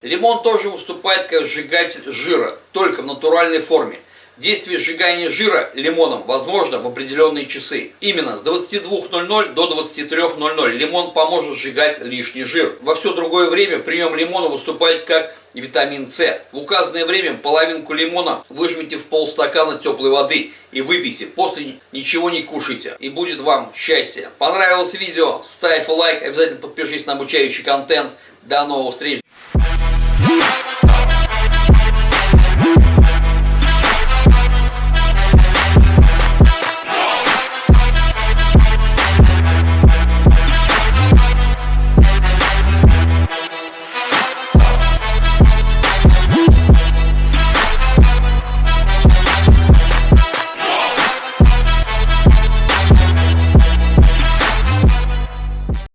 Лимон тоже выступает как сжигатель жира, только в натуральной форме. Действие сжигания жира лимоном возможно в определенные часы. Именно с 22.00 до 23.00 лимон поможет сжигать лишний жир. Во все другое время прием лимона выступает как витамин С. В указанное время половинку лимона выжмите в полстакана теплой воды и выпейте. После ничего не кушайте. И будет вам счастье. Понравилось видео? Ставь лайк, обязательно подпишись на обучающий контент. До новых встреч!